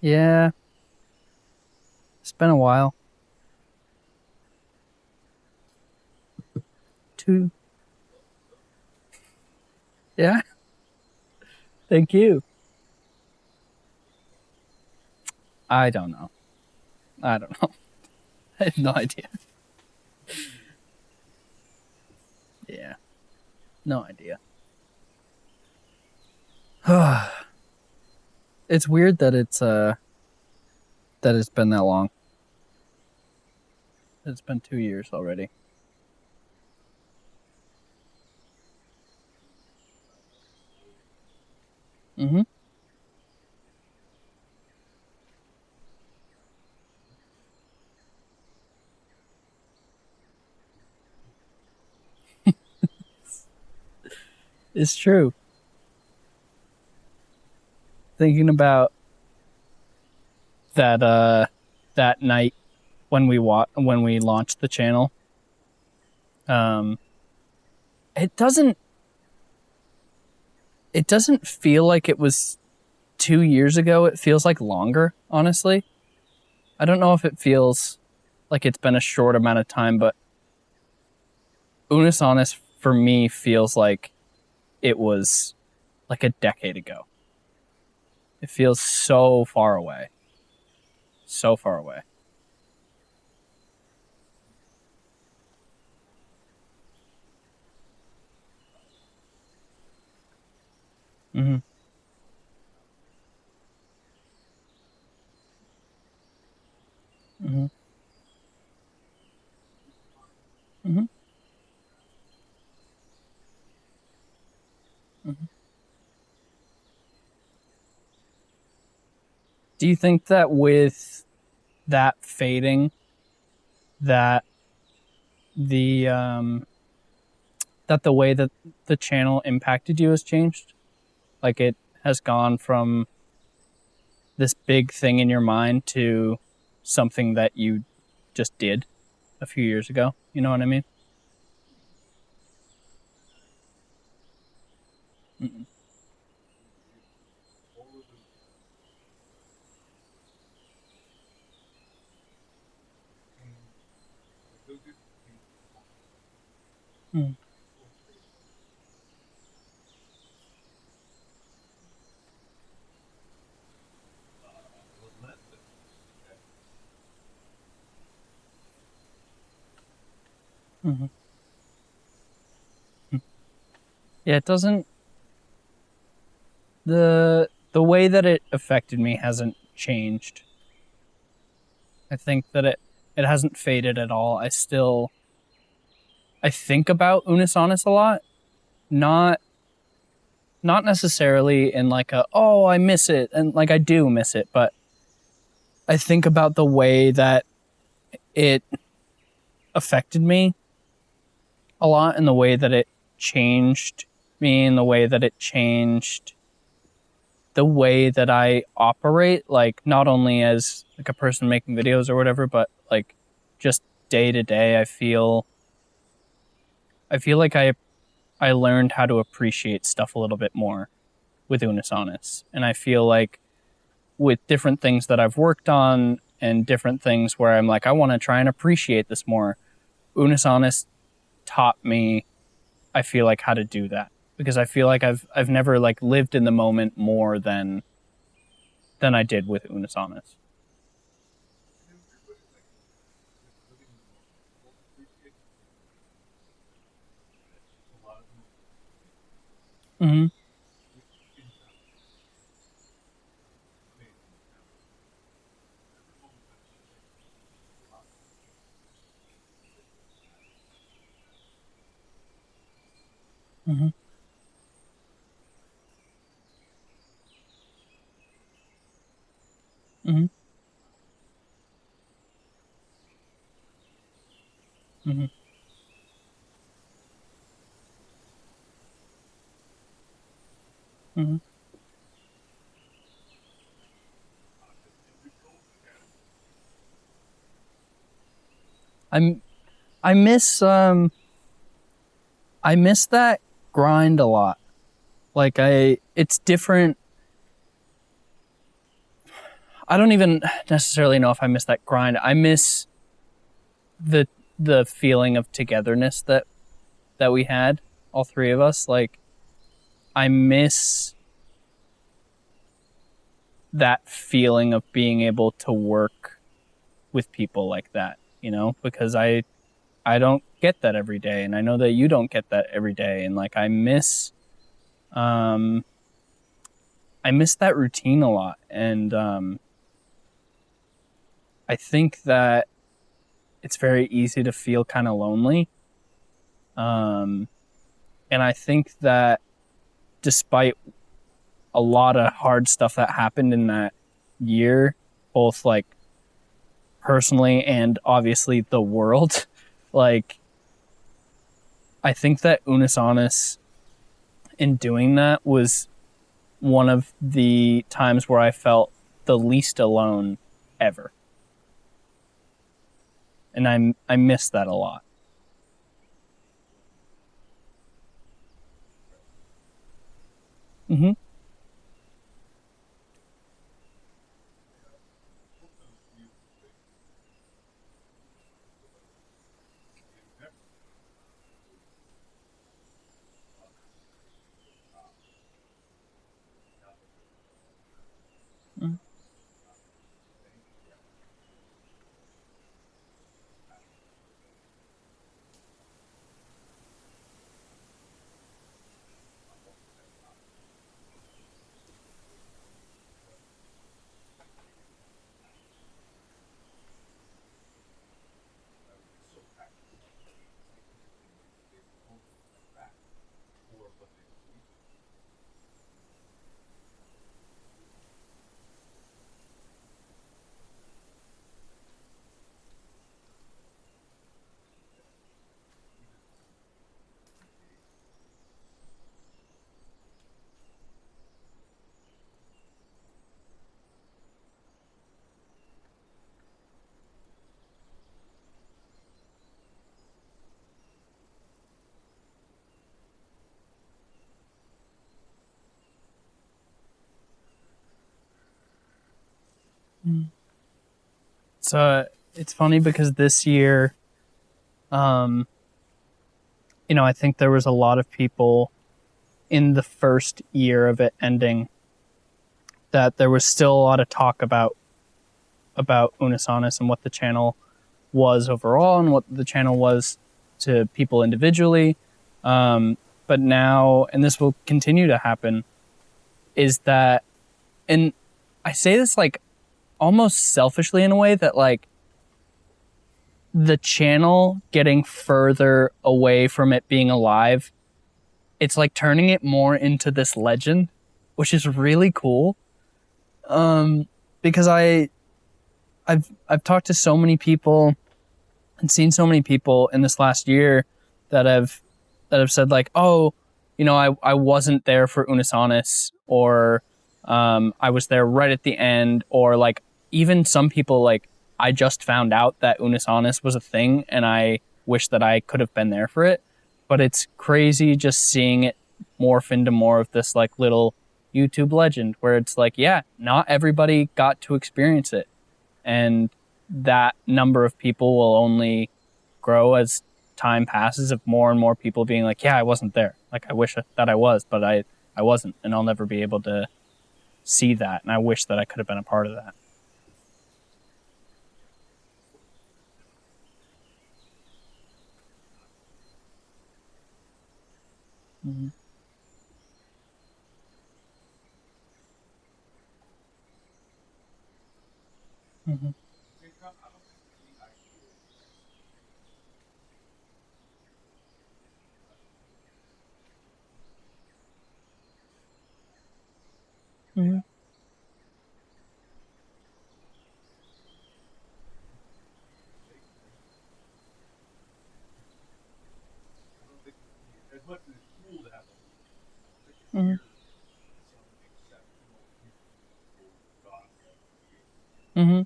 Yeah. It's been a while. Two. Yeah. Thank you. I don't know. I don't know. I have no idea. Yeah. No idea. it's weird that it's uh that it's been that long. It's been two years already. Mm-hmm. it's true. Thinking about that uh that night when we wa- when we launched the channel. Um it doesn't it doesn't feel like it was 2 years ago. It feels like longer, honestly. I don't know if it feels like it's been a short amount of time, but Unus Annus for me feels like it was like a decade ago. It feels so far away. So far away. Mm-hmm. Mm-hmm. Mm-hmm. Do you think that with that fading, that the um, that the way that the channel impacted you has changed? Like it has gone from this big thing in your mind to something that you just did a few years ago. You know what I mean? Mm. Mm-hmm. Yeah, it doesn't. The the way that it affected me hasn't changed. I think that it it hasn't faded at all. I still I think about Unus Annus a lot. Not not necessarily in like a oh I miss it and like I do miss it, but I think about the way that it affected me a lot and the way that it changed me and the way that it changed the way that I operate, like not only as like a person making videos or whatever, but like just day to day, I feel I feel like I I learned how to appreciate stuff a little bit more with Unus Annus. And I feel like with different things that I've worked on and different things where I'm like, I want to try and appreciate this more, Unus Annus taught me I feel like how to do that. Because I feel like I've I've never like lived in the moment more than than I did with Unus Mm-hmm. Mm-hmm. Mm-hmm. Mm-hmm. Mm-hmm. I'm I miss um I miss that grind a lot. Like I it's different I don't even necessarily know if I miss that grind. I miss the the feeling of togetherness that that we had, all three of us. Like I miss that feeling of being able to work with people like that, you know, because I I don't get that every day and I know that you don't get that every day and like I miss um I miss that routine a lot and um I think that it's very easy to feel kind of lonely. Um and I think that despite a lot of hard stuff that happened in that year, both like personally and obviously the world. like, I think that Unus Annus in doing that was one of the times where I felt the least alone ever. And I I miss that a lot. Mhm. So it's funny because this year, um, you know, I think there was a lot of people in the first year of it ending that there was still a lot of talk about about Unus Annus and what the channel was overall and what the channel was to people individually. Um, but now, and this will continue to happen, is that, and I say this like almost selfishly in a way that like the channel getting further away from it being alive, it's like turning it more into this legend, which is really cool. Um, because I, I've I've talked to so many people and seen so many people in this last year that have that have said like, oh, you know, I, I wasn't there for Unus Annus or um, I was there right at the end or like even some people like I just found out that Unus Annus was a thing and I wish that I could have been there for it. But it's crazy just seeing it morph into more of this like little YouTube legend where it's like, yeah, not everybody got to experience it. And that number of people will only grow as time passes of more and more people being like, yeah, I wasn't there. Like I wish that I was, but I, I wasn't. And I'll never be able to see that. And I wish that I could have been a part of that. Mm-hmm. Mm-hmm. Mm-hmm. Mm-hmm.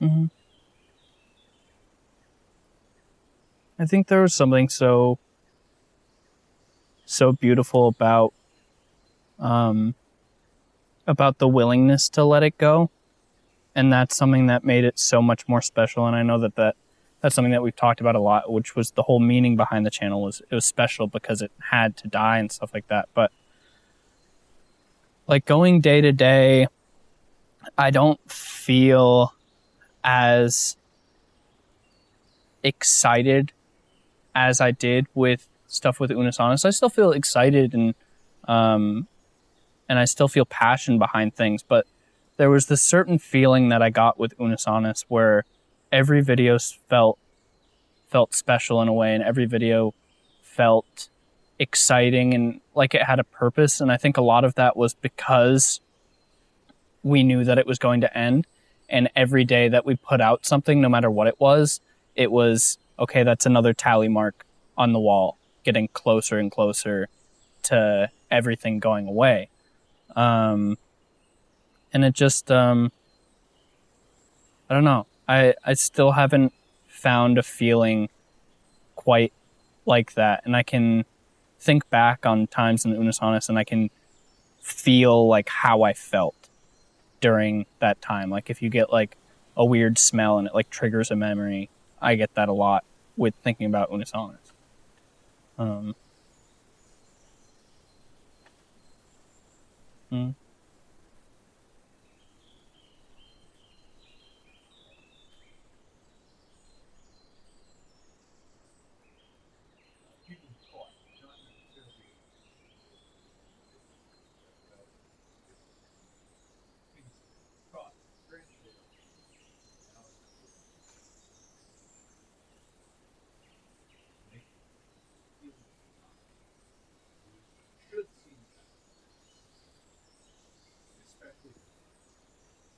mm-hmm. I think there was something so so beautiful about um about the willingness to let it go. And that's something that made it so much more special. And i know that that that's something that we've talked about a lot which was the whole meaning behind the channel was it was special because it had to die and stuff like that. But like going day to day i don't feel as excited as i did with stuff with Unus Annus. I still feel excited and um, and I still feel passion behind things, but there was this certain feeling that I got with Unus Annus where every video felt felt special in a way, and every video felt exciting and like it had a purpose. And I think a lot of that was because we knew that it was going to end, and every day that we put out something, no matter what it was, it was okay. That's another tally mark on the wall getting closer and closer to everything going away. Um, and it just, um, I don't know. I, I still haven't found a feeling quite like that. And I can think back on times in Annus and I can feel like how I felt during that time. Like if you get like a weird smell and it like triggers a memory, I get that a lot with thinking about Unus Annus. Um, hmm.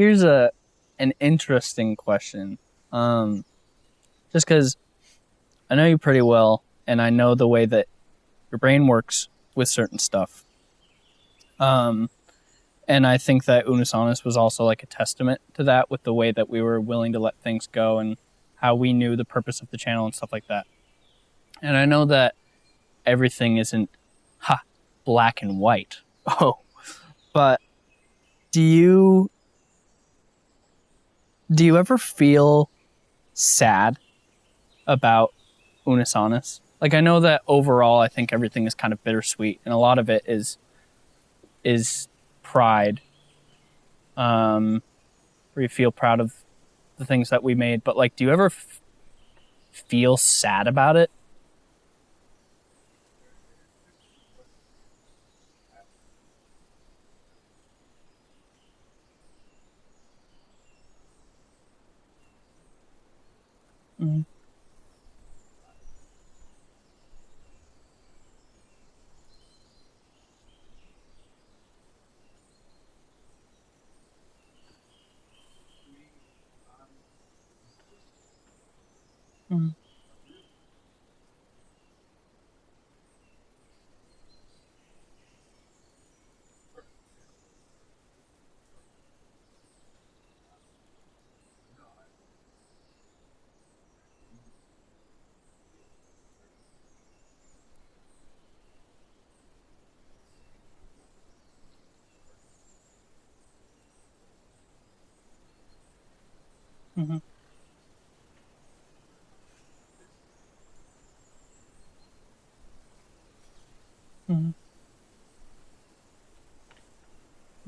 here's a an interesting question. Um, just because I know you pretty well, and I know the way that your brain works with certain stuff. Um, and I think that Unus Annus was also like a testament to that, with the way that we were willing to let things go and how we knew the purpose of the channel and stuff like that. And I know that everything isn't ha black and white. Oh, but do you do you ever feel sad about Unus Annus? Like I know that overall I think everything is kind of bittersweet and a lot of it is is pride. Um where you feel proud of the things that we made, but like do you ever f- feel sad about it? Mm-hmm. Mm-hmm.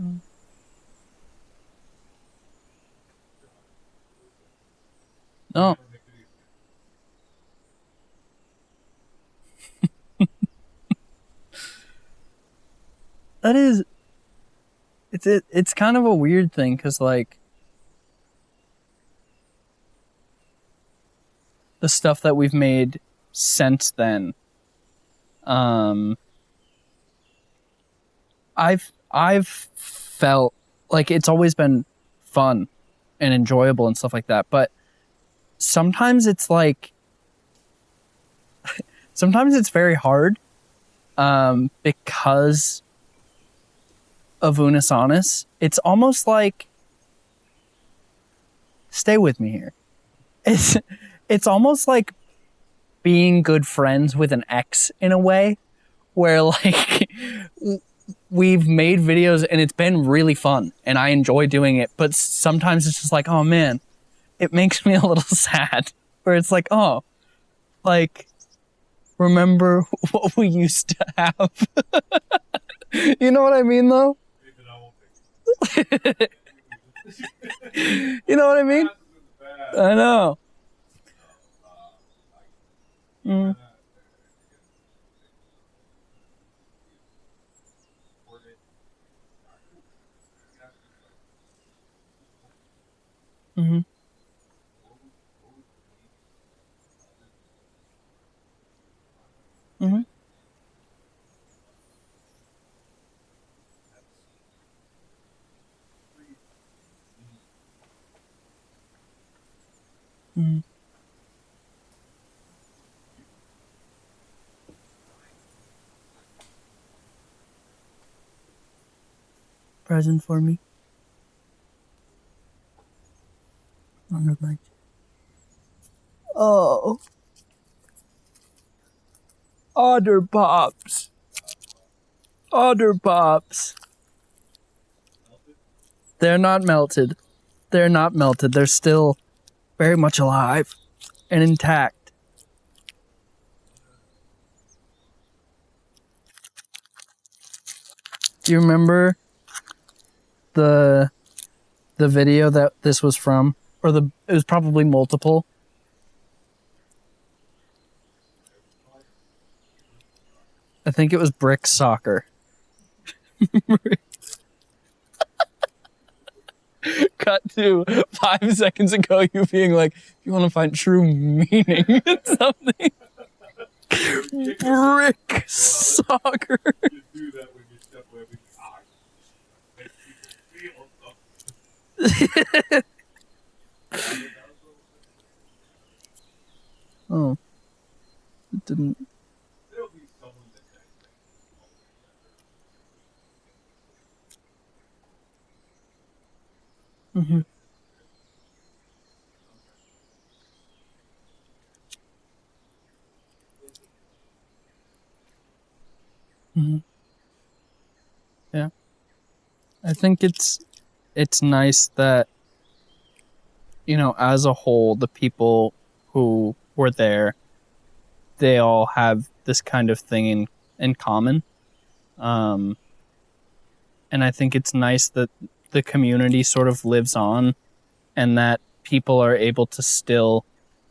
Mm. No. that is it's it, it's kind of a weird thing cuz like the stuff that we've made since then um I've I've felt like it's always been fun and enjoyable and stuff like that, but sometimes it's like sometimes it's very hard um because of Unus Annus. It's almost like stay with me here. It's it's almost like being good friends with an ex in a way where like we've made videos and it's been really fun and I enjoy doing it, but sometimes it's just like, oh man, it makes me a little sad where it's like, oh, like remember what we used to have. you know what I mean though? you know what I mean? I know. Mm. Mm-hmm. Mm-hmm. Mm-hmm. Present for me. The Oh. Otter Pops. Otter Pops. They're not melted. They're not melted. They're still very much alive and intact. Do you remember the the video that this was from? Or the it was probably multiple. I think it was brick soccer. Cut to five seconds ago, you being like, you want to find true meaning in something, brick soccer. oh. It didn't. Mm-hmm. Mm-hmm. Yeah. I think it's it's nice that you know, as a whole, the people who were there, they all have this kind of thing in in common. Um and I think it's nice that the community sort of lives on and that people are able to still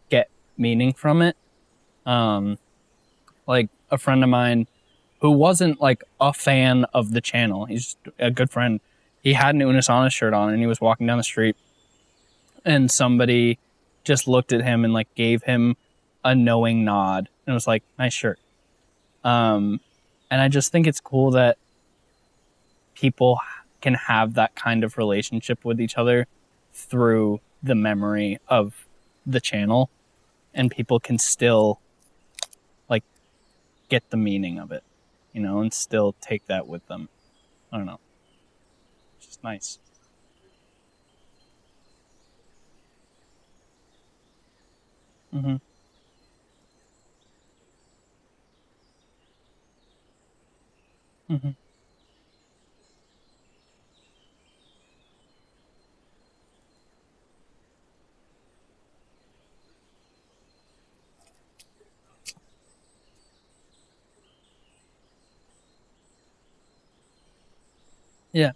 get meaning from it. Um, like a friend of mine who wasn't like a fan of the channel, he's a good friend. He had an Unus Annus shirt on and he was walking down the street and somebody just looked at him and like gave him a knowing nod and was like, nice shirt. Um, and I just think it's cool that people can have that kind of relationship with each other through the memory of the channel and people can still like get the meaning of it you know and still take that with them i don't know nice. Mm-hmm. Mm-hmm. Yeah.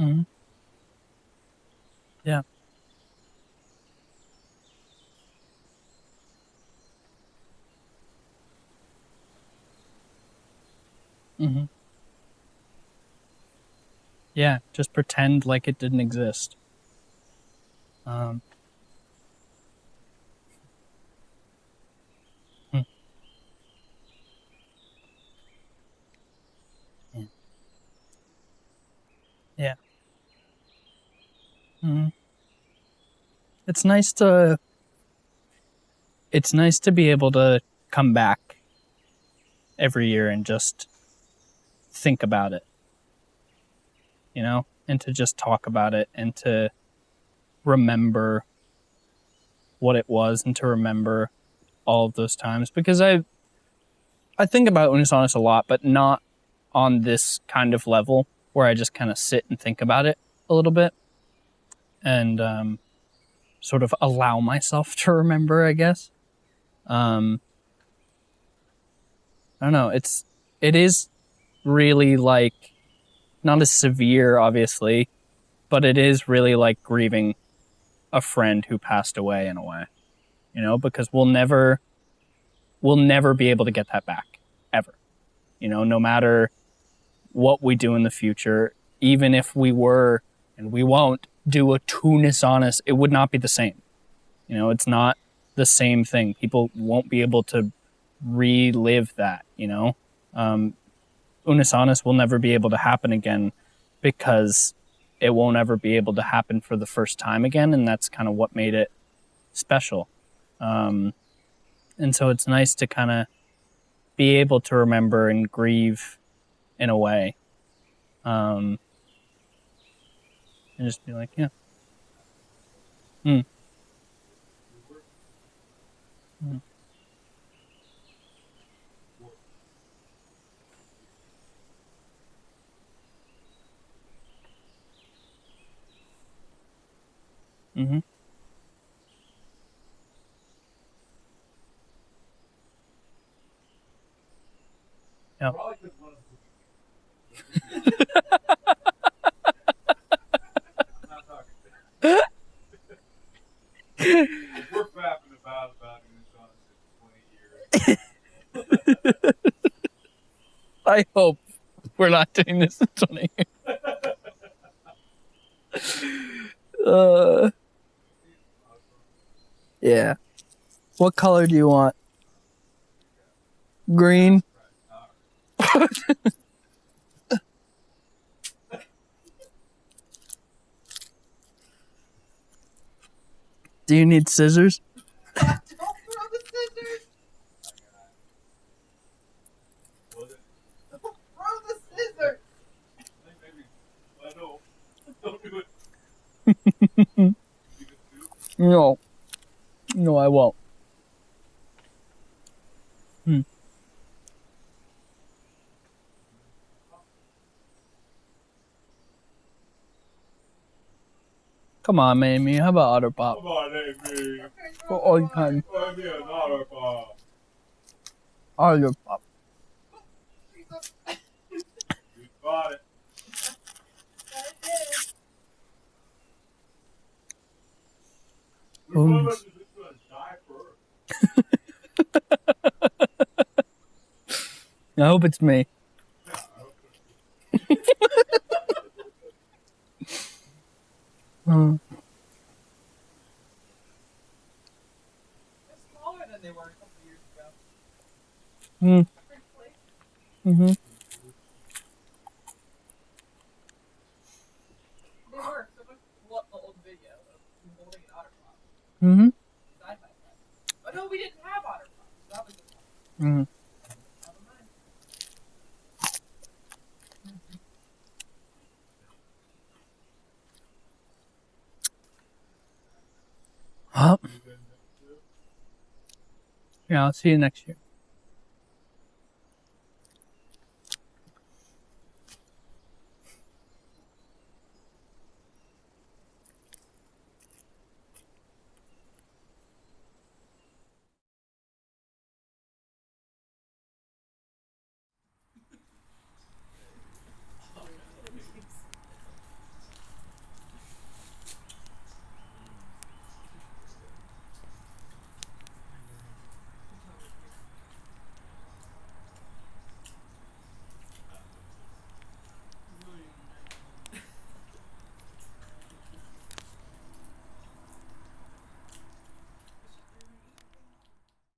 Mhm. Ja. Mhm. Yeah, just pretend like it didn't exist. Um hmm It's nice to. It's nice to be able to come back every year and just think about it you know, and to just talk about it and to remember what it was and to remember all of those times because I I think about Unus Annus a lot, but not on this kind of level where I just kind of sit and think about it a little bit and um, sort of allow myself to remember, I guess. Um, I don't know. It's it is really like not as severe, obviously, but it is really like grieving a friend who passed away in a way, you know, because we'll never, we'll never be able to get that back ever, you know, no matter what we do in the future, even if we were, and we won't do a Unus Annus, it would not be the same. You know, it's not the same thing. People won't be able to relive that, you know? Um, Unus Annus will never be able to happen again because it won't ever be able to happen for the first time again. And that's kind of what made it special. Um, and so it's nice to kind of be able to remember and grieve in a way. Um, and just be like, yeah. Hmm. Hmm. Mm-hmm. Yeah. We're fapping about about Unus Annus in 20 years. I hope we're not doing this in 20 years. uh, yeah. What color do you want? Green? do you need scissors? Don't throw the scissors! Was it? Don't throw the scissors! Maybe. I know. Don't do it. Leave it too. No. No, I won't. Hmm. Come on, Amy. How about Otter Pop? Come on, Amy. For all time. Buy me bar. Otter Pop. You got it. Which one of us is just gonna die first? I hope it's me. Yeah, I hope it's- Hmm. They're smaller than they were a couple years ago. Hmm. Mm-hmm. They were. So much what the old video of holding an otter Mm-hmm. side by side. Oh no, we didn't have otter pops. That was the one. Mm-hmm. Yeah, I'll see you next year.